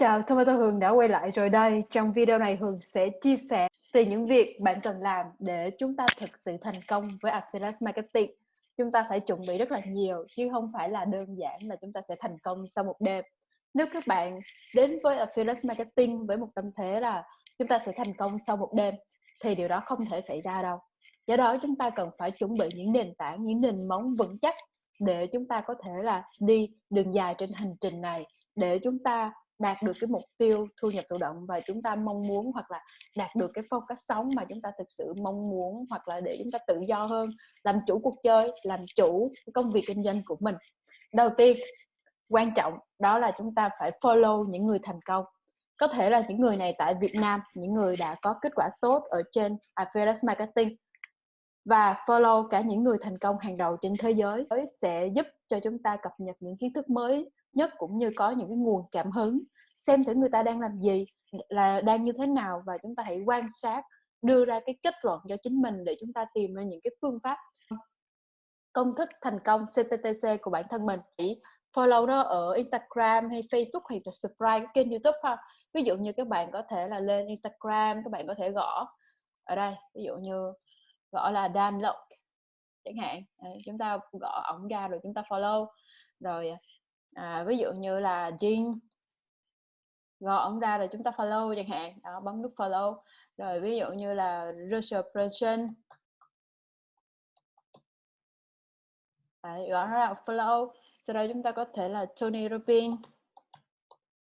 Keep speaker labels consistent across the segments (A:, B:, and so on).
A: chào, Tomato Hường đã quay lại rồi đây. Trong video này Hường sẽ chia sẻ về những việc bạn cần làm để chúng ta thực sự thành công với Affiliate Marketing. Chúng ta phải chuẩn bị rất là nhiều chứ không phải là đơn giản là chúng ta sẽ thành công sau một đêm. Nếu các bạn đến với Affiliate Marketing với một tâm thế là chúng ta sẽ thành công sau một đêm thì điều đó không thể xảy ra đâu. Do đó chúng ta cần phải chuẩn bị những nền tảng, những nền móng vững chắc để chúng ta có thể là đi đường dài trên hành trình này để chúng ta đạt được cái mục tiêu thu nhập thụ động và chúng ta mong muốn hoặc là đạt được cái phong cách sống mà chúng ta thực sự mong muốn hoặc là để chúng ta tự do hơn, làm chủ cuộc chơi, làm chủ công việc kinh doanh của mình. Đầu tiên, quan trọng đó là chúng ta phải follow những người thành công. Có thể là những người này tại Việt Nam, những người đã có kết quả tốt ở trên affiliate marketing và follow cả những người thành công hàng đầu trên thế giới, sẽ giúp cho chúng ta cập nhật những kiến thức mới nhất cũng như có những cái nguồn cảm hứng, xem thử người ta đang làm gì, là đang như thế nào và chúng ta hãy quan sát, đưa ra cái kết luận cho chính mình để chúng ta tìm ra những cái phương pháp công thức thành công CTTC của bản thân mình. Chỉ follow nó ở Instagram hay Facebook hay là subscribe cái kênh YouTube ha. Ví dụ như các bạn có thể là lên Instagram, các bạn có thể gõ ở đây, ví dụ như gõ là Dan Lộc chẳng hạn. Ờ, chúng ta gõ ổng ra rồi chúng ta follow. Rồi à, à, ví dụ như là Jin gõ ông ra rồi chúng ta follow chẳng hạn đó bấm nút follow. Rồi ví dụ như là Russell Person Đấy, gõ nó ra follow. Sau đó chúng ta có thể là Tony Robbins.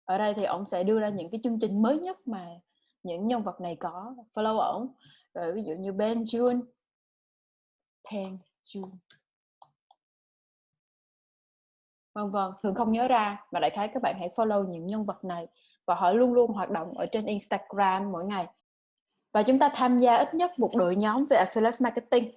A: Ở đây thì ông sẽ đưa ra những cái chương trình mới nhất mà những nhân vật này có follow ổng. Rồi ví dụ như Ben June. Ten June vân vân thường không nhớ ra, mà đại khái các bạn hãy follow những nhân vật này và họ luôn luôn hoạt động ở trên Instagram mỗi ngày. Và chúng ta tham gia ít nhất một đội nhóm về affiliate marketing.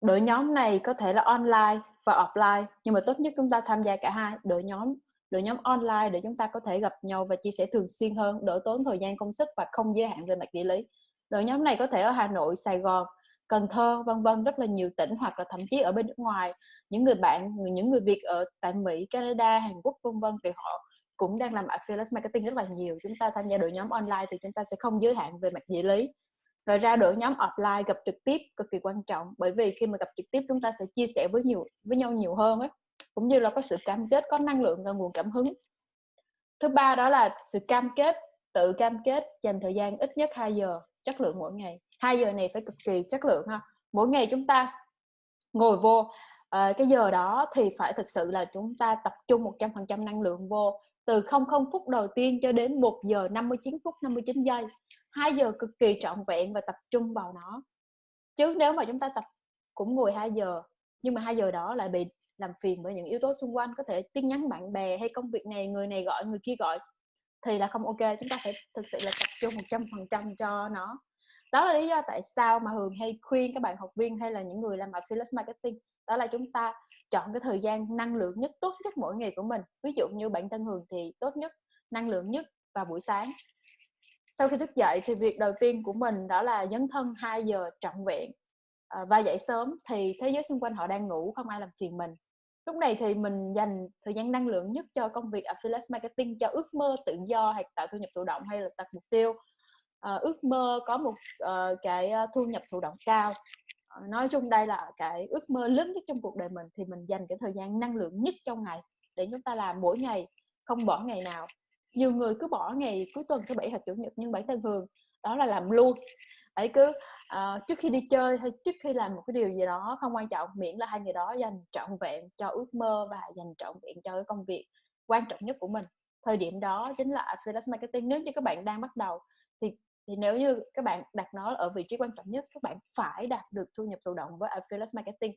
A: Đội nhóm này có thể là online và offline, nhưng mà tốt nhất chúng ta tham gia cả hai, đội nhóm đội nhóm online để chúng ta có thể gặp nhau và chia sẻ thường xuyên hơn, đỡ tốn thời gian công sức và không giới hạn về mặt địa lý. Đội nhóm này có thể ở Hà Nội, Sài Gòn Cần Thơ, vân vân, rất là nhiều tỉnh hoặc là thậm chí ở bên nước ngoài. Những người bạn những người Việt ở tại Mỹ, Canada, Hàn Quốc, vân vân, thì họ cũng đang làm affiliate marketing rất là nhiều. Chúng ta tham gia đội nhóm online thì chúng ta sẽ không giới hạn về mặt địa lý. Rồi ra đội nhóm offline gặp trực tiếp cực kỳ quan trọng, bởi vì khi mà gặp trực tiếp, chúng ta sẽ chia sẻ với nhiều, với nhau nhiều hơn ấy cũng như là có sự cam kết, có năng lượng và nguồn cảm hứng. Thứ ba đó là sự cam kết tự cam kết dành thời gian ít nhất 2 giờ chất lượng mỗi ngày. Hai giờ này phải cực kỳ chất lượng ha. Mỗi ngày chúng ta ngồi vô uh, cái giờ đó thì phải thực sự là chúng ta tập trung 100% năng lượng vô từ 00 phút đầu tiên cho đến 1 giờ 59 phút 59 giây. 2 giờ cực kỳ trọn vẹn và tập trung vào nó. Chứ nếu mà chúng ta tập cũng ngồi 2 giờ nhưng mà 2 giờ đó lại bị làm phiền bởi những yếu tố xung quanh có thể tin nhắn bạn bè hay công việc này người này gọi người kia gọi thì là không ok chúng ta phải thực sự là tập trung 100% cho nó. Đó là lý do tại sao mà Hường hay khuyên các bạn học viên hay là những người làm affiliate marketing đó là chúng ta chọn cái thời gian năng lượng nhất tốt nhất mỗi ngày của mình. Ví dụ như bản thân Hường thì tốt nhất năng lượng nhất vào buổi sáng. Sau khi thức dậy thì việc đầu tiên của mình đó là dấn thân 2 giờ trọn vẹn à, và dậy sớm thì thế giới xung quanh họ đang ngủ không ai làm phiền mình lúc này thì mình dành thời gian năng lượng nhất cho công việc affiliate marketing cho ước mơ tự do hay tạo thu nhập thụ động hay là đặt mục tiêu. À, ước mơ có một uh, cái ờ, thu nhập thụ động cao. À, nói chung đây là cái ước mơ lớn nhất trong cuộc đời mình thì mình dành cái thời gian năng lượng nhất trong ngày để chúng ta làm mỗi ngày không bỏ ngày nào. Nhiều người cứ bỏ ngày cuối tuần thứ bảy hoặc chủ nhật nhưng bản thân thường đó là làm luôn. Ấy cứ uh, trước khi đi chơi hay trước khi làm một cái điều gì đó không quan trọng miễn là hai người đó dành trọn vẹn cho ước mơ và dành trọn vẹn cho cái công việc quan trọng nhất của mình. Thời điểm đó chính là freelance marketing nếu như các bạn đang bắt đầu thì thì nếu như các bạn đặt nó ở vị trí quan trọng nhất các bạn phải đạt được thu nhập thụ động với affiliate marketing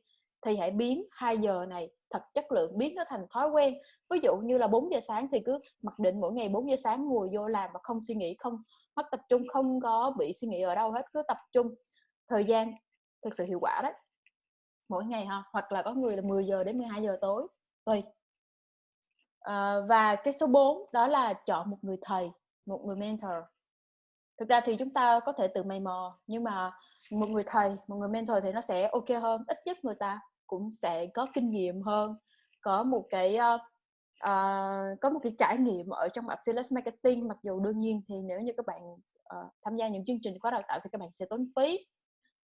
A: thì hãy biến 2 giờ này thật chất lượng biến nó thành thói quen. Ví dụ như là 4 giờ sáng thì cứ mặc định mỗi ngày 4 giờ sáng ngồi vô làm và không suy nghĩ không mất tập trung không có bị suy nghĩ ở đâu hết cứ tập trung. Thời gian thực sự hiệu quả đấy. Mỗi ngày ha hoặc là có người là 10 giờ đến 12 giờ tối. Tùy. À, và cái số 4 đó là chọn một người thầy một người mentor. Thực ra thì chúng ta có thể tự mày mò nhưng mà một người thầy một người mentor thì nó sẽ ok hơn ít nhất người ta cũng sẽ có kinh nghiệm hơn có một cái uh, uh, có một cái trải nghiệm ở trong affiliate marketing. Mặc dù đương nhiên thì nếu như các bạn uh, tham gia những chương trình khóa đào tạo thì các bạn sẽ tốn phí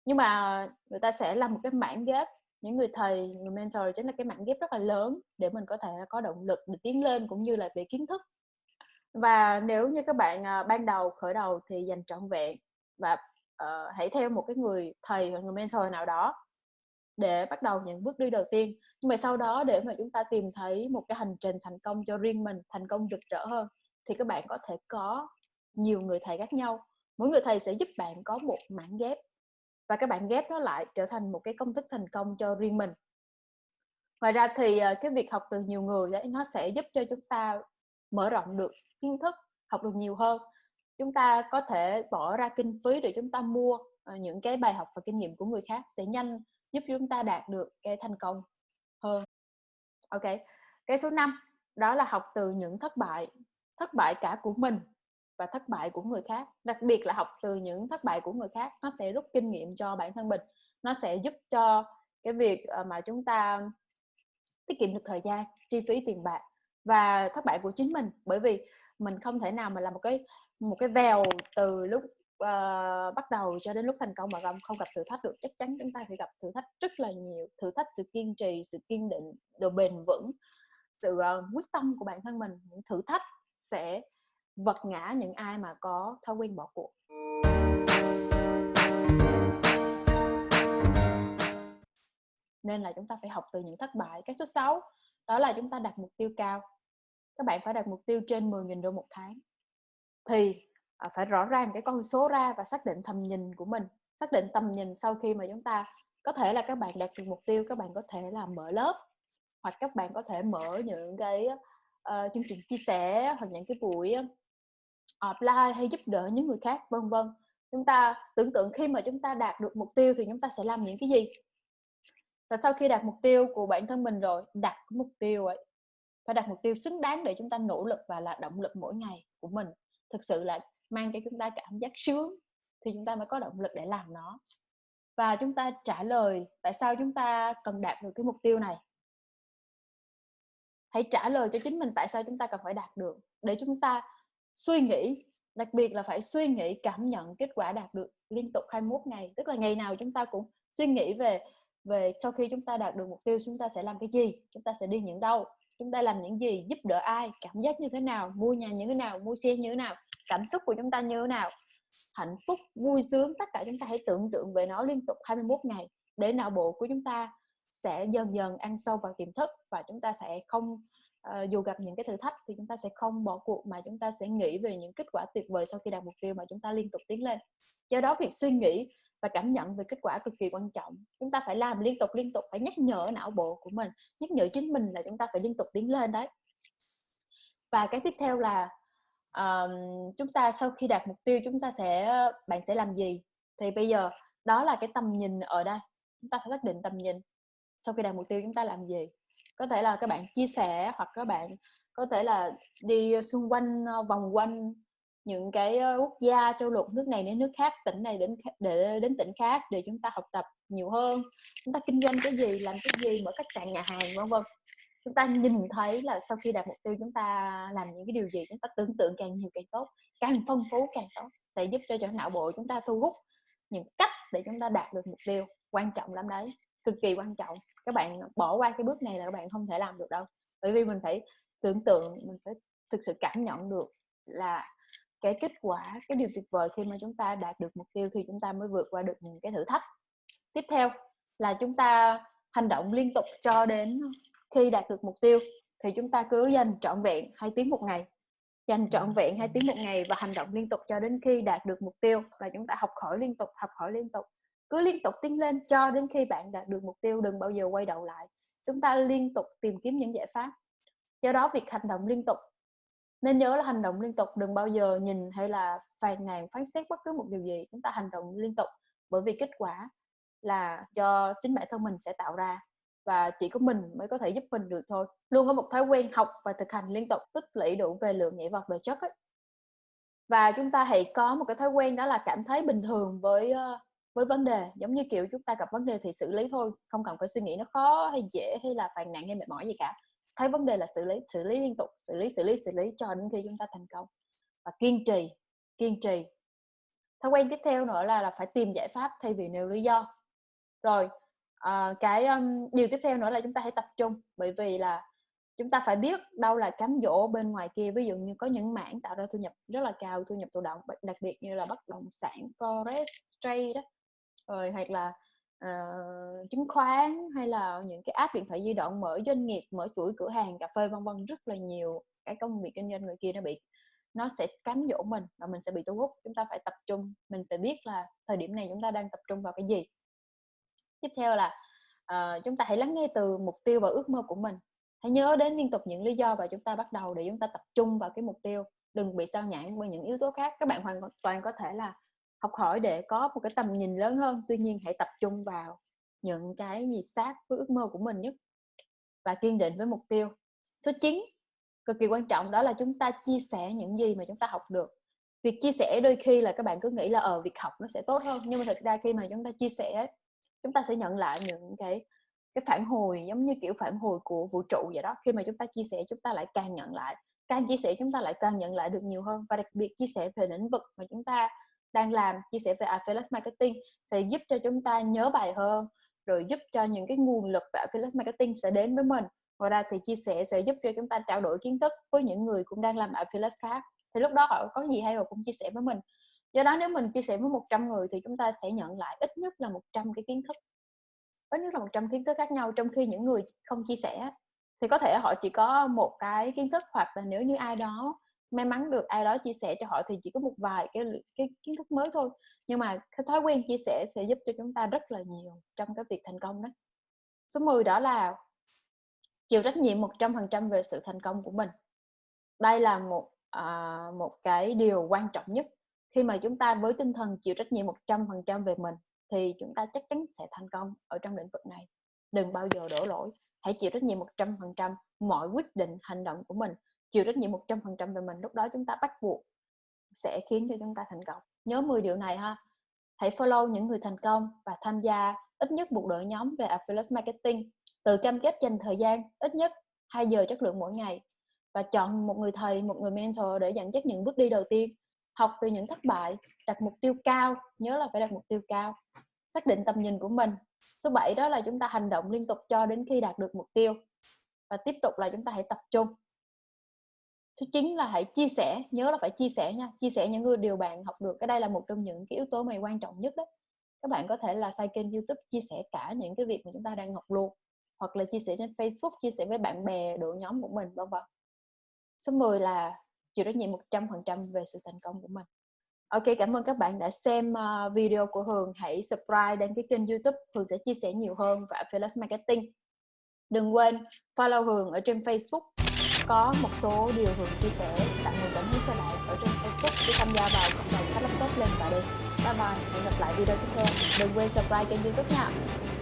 A: nhưng mà người ta sẽ làm một cái mảng ghép những người thầy người mentor chính là cái mảng ghép rất là lớn để mình có thể có động lực để tiến lên cũng như là về kiến thức. Và nếu như các bạn uh, ban đầu khởi đầu thì dành trọn vẹn và uh, hãy theo một cái người thầy hoặc người mentor nào đó để bắt đầu những bước đi đầu tiên. Nhưng mà sau đó để mà chúng ta tìm thấy một cái hành trình thành công cho riêng mình, thành công rực rỡ hơn, thì các bạn có thể có nhiều người thầy khác nhau. Mỗi người thầy sẽ giúp bạn có một mảng ghép, và các bạn ghép nó lại trở thành một cái công thức thành công cho riêng mình. Ngoài ra thì ờ, cái việc học từ nhiều người đấy nó sẽ giúp cho chúng ta mở rộng được kiến thức, học được nhiều hơn. Chúng ta có thể bỏ ra kinh phí để chúng ta mua ờ, những cái bài học và kinh nghiệm của người khác sẽ nhanh giúp chúng ta đạt được cái thành công hơn. Ok, cái số 5 đó là học từ những thất bại thất bại cả của mình và thất bại của người khác. Đặc biệt là học từ những thất bại của người khác, nó sẽ rút kinh nghiệm cho bản thân mình. Nó sẽ giúp cho cái việc ờ, mà chúng ta tiết kiệm được thời gian, chi phí tiền bạc và thất bại của chính mình. Bởi vì mình không thể nào mà làm một cái một cái vèo từ lúc uh, bắt đầu cho đến lúc thành công mà không không gặp thử thách được chắc chắn chúng ta sẽ gặp thử thách rất là nhiều. Thử thách sự kiên trì sự kiên định độ bền vững sự uh, quyết tâm của bản thân mình. Những thử thách sẽ vật ngã những ai mà có thói quen bỏ cuộc. Nên là chúng ta phải học từ những thất bại. Cái số 6 đó là chúng ta đặt mục tiêu cao. Các bạn phải đặt mục tiêu trên 10.000 đô một tháng. Thì à, phải rõ ràng cái con số ra và xác định tầm nhìn của mình xác định tầm nhìn sau khi mà chúng ta có thể là các bạn đạt được mục tiêu các bạn có thể là mở lớp hoặc các bạn có thể mở những cái uh, chương trình chia sẻ hoặc những cái buổi ờ, offline hay giúp đỡ những người khác vân vân. Chúng ta tưởng tượng khi mà chúng ta đạt được mục tiêu thì chúng ta sẽ làm những cái gì? Và sau khi đạt mục tiêu của bản thân mình rồi đặt mục tiêu ấy phải đặt mục tiêu xứng đáng để chúng ta nỗ lực và là động lực mỗi ngày của mình. Thực sự là mang cho chúng ta cảm giác sướng thì chúng ta mới có động lực để làm nó và chúng ta trả lời tại sao chúng ta cần đạt được cái mục tiêu này hãy trả lời cho chính mình tại sao chúng ta cần phải đạt được để chúng ta suy nghĩ đặc biệt là phải suy nghĩ cảm nhận kết quả đạt được liên tục 21 ngày tức là ngày nào chúng ta cũng suy nghĩ về về sau khi chúng ta đạt được mục tiêu chúng ta sẽ làm cái gì chúng ta sẽ đi những đâu chúng ta làm những gì giúp đỡ ai cảm giác như thế nào mua nhà như thế nào mua xe như thế nào cảm xúc của chúng ta như thế nào? Hạnh phúc vui sướng tất cả chúng ta hãy tưởng tượng về nó liên tục 21 ngày. Để não bộ của chúng ta sẽ dần dần ăn sâu vào tiềm thức và chúng ta sẽ không uh, dù gặp những cái thử thách thì chúng ta sẽ không bỏ cuộc mà chúng ta sẽ nghĩ về những kết quả tuyệt vời sau khi đạt mục tiêu mà chúng ta liên tục tiến lên. Do đó việc suy nghĩ và cảm nhận về kết quả cực kỳ quan trọng. Chúng ta phải làm liên tục liên tục phải nhắc nhở não bộ của mình nhắc nhở chính mình là chúng ta phải liên tục tiến lên đấy. Và cái tiếp theo là um, chúng ta sau khi đạt mục tiêu chúng ta sẽ ờ, bạn sẽ làm gì? Thì bây giờ đó là cái tầm nhìn ở đây chúng ta phải xác định tầm nhìn. Sau khi đạt mục tiêu chúng ta làm gì? Có thể là các bạn chia sẻ hoặc các bạn có thể là đi xung quanh ờ, vòng quanh những cái ờ, quốc gia châu lục nước này đến nước khác tỉnh này đến để đến tỉnh khác để chúng ta học tập nhiều hơn chúng ta kinh doanh cái gì làm cái gì mở khách sạn nhà hàng vân vân chúng ta nhìn thấy là sau khi đạt mục tiêu chúng ta làm những cái điều gì chúng ta tưởng tượng càng nhiều càng tốt, càng phong phú càng tốt, sẽ giúp cho cho não bộ chúng ta thu hút những cách để chúng ta đạt được mục tiêu quan trọng lắm đấy, cực kỳ quan trọng. Các bạn bỏ qua cái bước này là các bạn không thể làm được đâu. Bởi vì mình phải tưởng tượng, mình phải thực sự cảm nhận được là cái kết quả, cái điều tuyệt vời khi mà chúng ta đạt được mục tiêu thì chúng ta mới vượt qua được những cái thử thách. Tiếp theo là chúng ta hành động liên tục cho đến khi đạt được mục tiêu thì chúng ta cứ dành trọn vẹn hai tiếng một ngày. Dành trọn vẹn hai tiếng một ngày và hành động liên tục cho đến khi đạt được mục tiêu và chúng ta học hỏi liên tục học hỏi liên tục. Cứ liên tục tiến lên cho đến khi bạn đạt được mục tiêu đừng bao giờ quay đầu lại. Chúng ta liên tục tìm kiếm những giải pháp. Do đó việc hành động liên tục nên nhớ là hành động liên tục đừng bao giờ nhìn hay là phàn nàn phán xét bất cứ một điều gì. Chúng ta hành động liên tục bởi vì kết quả là cho chính bản thân mình sẽ tạo ra và chỉ có mình mới có thể giúp mình được thôi. Luôn có một thói quen học và thực hành liên tục, tích lũy đủ về lượng nhảy vọt về chất ấy. và chúng ta hãy có một cái thói quen đó là cảm thấy bình thường với với vấn đề. Giống như, kiểu, chúng ta gặp vấn đề thì xử lý thôi, không cần phải suy nghĩ nó khó hay dễ hay là phàn nàn hay mệt mỏi gì cả. Thấy vấn đề là xử lý xử lý liên tục, xử lý xử lý xử lý cho đến khi chúng ta thành công. Và kiên trì kiên trì. Thói quen tiếp theo nữa là là phải tìm giải pháp thay vì nêu lý do. Rồi à, cái um, điều tiếp theo nữa là chúng ta hãy tập trung bởi vì là chúng ta phải biết đâu là cám dỗ bên ngoài kia. Ví dụ như có những mảng tạo ra thu nhập rất là cao thu nhập thụ động đặc biệt như là bất động sản forex trade đó rồi hoặc là uh, chứng khoán hay là những cái app điện thoại di động mở doanh nghiệp mở chuỗi cửa hàng cà phê vân vân rất là nhiều cái công việc kinh doanh người kia nó bị nó sẽ cám dỗ mình và mình sẽ bị thu hút. Chúng ta phải tập trung mình phải biết là thời điểm này chúng ta đang tập trung vào cái gì tiếp theo là uh, chúng ta hãy lắng nghe từ mục tiêu và ước mơ của mình. Hãy nhớ đến liên tục những lý do và chúng ta bắt đầu để chúng ta tập trung vào cái mục tiêu. Đừng bị sao nhãn bởi những yếu tố khác. Các bạn hoàn toàn có thể là học hỏi để có một cái tầm nhìn lớn hơn. Tuy nhiên hãy tập trung vào những cái gì sát với ước mơ của mình nhất và kiên định với mục tiêu. Số 9 cực kỳ quan trọng đó là chúng ta chia sẻ những gì mà chúng ta học được. Việc chia sẻ đôi khi là các bạn cứ nghĩ là ở ờ, việc học nó sẽ tốt hơn. Nhưng mà thực ra khi mà chúng ta chia sẻ chúng ta sẽ nhận lại những cái cái phản hồi, giống như kiểu, phản hồi của vũ trụ vậy đó. Khi mà chúng ta chia sẻ, chúng ta lại càng nhận lại, càng chia sẻ, chúng ta lại càng nhận lại được nhiều hơn. Và đặc biệt chia sẻ về lĩnh vực mà chúng ta đang làm, chia sẻ về affiliate marketing sẽ giúp cho chúng ta nhớ bài hơn, rồi giúp cho những cái nguồn lực về affiliate marketing sẽ đến với mình. Ngoài ra thì chia sẻ sẽ giúp cho chúng ta trao đổi kiến thức với những người cũng đang làm affiliate khác. Thì lúc đó họ có gì hay họ cũng chia sẻ với mình do đó nếu mình chia sẻ với 100 người thì chúng ta sẽ nhận lại ít nhất là 100 cái kiến thức. Ít nhất là 100 kiến thức khác nhau trong khi những người không chia sẻ. Thì có thể họ chỉ có một cái kiến thức hoặc là nếu như ai đó may mắn được ai đó chia sẻ cho họ thì chỉ có một vài cái cái kiến thức mới thôi. Nhưng mà cái thói quen chia sẻ sẽ giúp cho chúng ta rất là nhiều trong cái việc thành công đó. Số 10 đó là chịu trách nhiệm 100% về sự thành công của mình. Đây là một à, một cái điều quan trọng nhất khi mà chúng ta với tinh thần chịu trách nhiệm 100% về mình, thì chúng ta chắc chắn sẽ thành công ở trong lĩnh vực này. Đừng bao giờ đổ lỗi, hãy chịu trách nhiệm 100% mọi quyết định, hành động của mình. Chịu trách nhiệm 100% về mình, lúc đó chúng ta bắt buộc sẽ khiến cho chúng ta thành công. Nhớ 10 điều này ha. Hãy follow những người thành công và tham gia ít nhất một đội nhóm về affiliate marketing. Tự cam kết dành thời gian, ít nhất 2 giờ chất lượng mỗi ngày. Và chọn một người thầy, một người mentor để dẫn dắt những bước đi đầu tiên học từ những thất bại, đặt mục tiêu cao, nhớ là phải đặt mục tiêu cao, xác định tầm nhìn của mình. Số 7 đó là chúng ta hành động liên tục cho đến khi đạt được mục tiêu. Và tiếp tục là chúng ta hãy tập trung. Số 9 là hãy chia sẻ, nhớ là phải chia sẻ nha, chia sẻ những người, điều bạn học được. Cái đây là một trong những cái yếu tố mà quan trọng nhất đó. Các bạn có thể là xây kênh youtube chia sẻ cả những cái việc mà chúng ta đang học luôn, hoặc là chia sẻ trên facebook, chia sẻ với bạn bè, đội nhóm của mình, vân vân. Số 10 là chịu trách nhiệm 100% về sự thành công của mình Ok, cảm ơn các bạn đã xem uh, video của Hường. Hãy subscribe đăng ký kênh YouTube. Hường sẽ chia sẻ nhiều hơn về affiliate marketing. Đừng quên follow Hường ở trên Facebook. Có một số điều Hường chia sẻ tặng người cảm hứng cho bạn ở trên Facebook để tham gia vào cộng đồng phát laptop lên và đi. Bye bye. Hẹn gặp lại video tiếp theo. Đừng quên subscribe kênh YouTube nha.